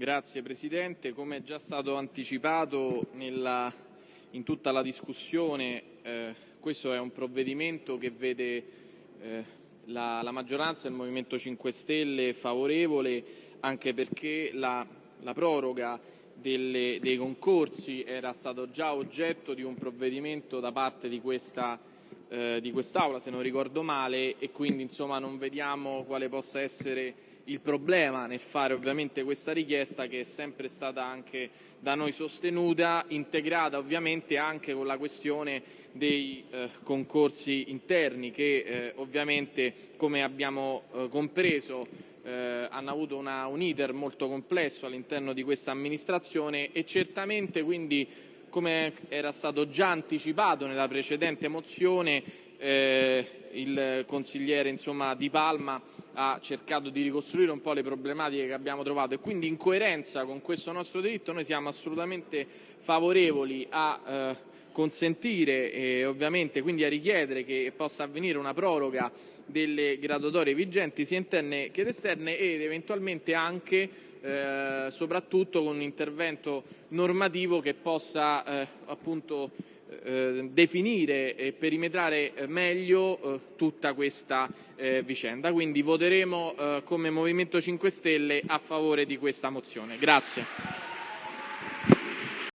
Grazie Presidente. Come è già stato anticipato nella, in tutta la discussione, eh, questo è un provvedimento che vede eh, la, la, maggioranza del Movimento 5 Stelle favorevole anche perché la, la proroga delle, dei concorsi era stato già oggetto di un provvedimento da parte di questa eh, di quest'Aula, se non ricordo male, e quindi insomma, non vediamo quale possa essere il problema nel fare ovviamente questa richiesta che è sempre stata anche da noi sostenuta, integrata ovviamente anche con la questione dei eh, concorsi interni che eh, ovviamente come abbiamo eh, compreso eh, hanno avuto una, un iter molto complesso all'interno di questa amministrazione e certamente quindi come era stato già anticipato nella precedente mozione, eh, il consigliere insomma, Di Palma ha cercato di ricostruire un po' le problematiche che abbiamo trovato. E quindi in coerenza con questo nostro diritto noi siamo assolutamente favorevoli a eh, consentire e ovviamente quindi a richiedere che possa avvenire una proroga delle graduatorie vigenti sia interne che esterne ed eventualmente anche eh, soprattutto con un intervento normativo che possa eh, appunto eh, definire e perimetrare meglio eh, tutta questa eh, vicenda. Quindi voteremo eh, come Movimento 5 Stelle a favore di questa mozione. Grazie.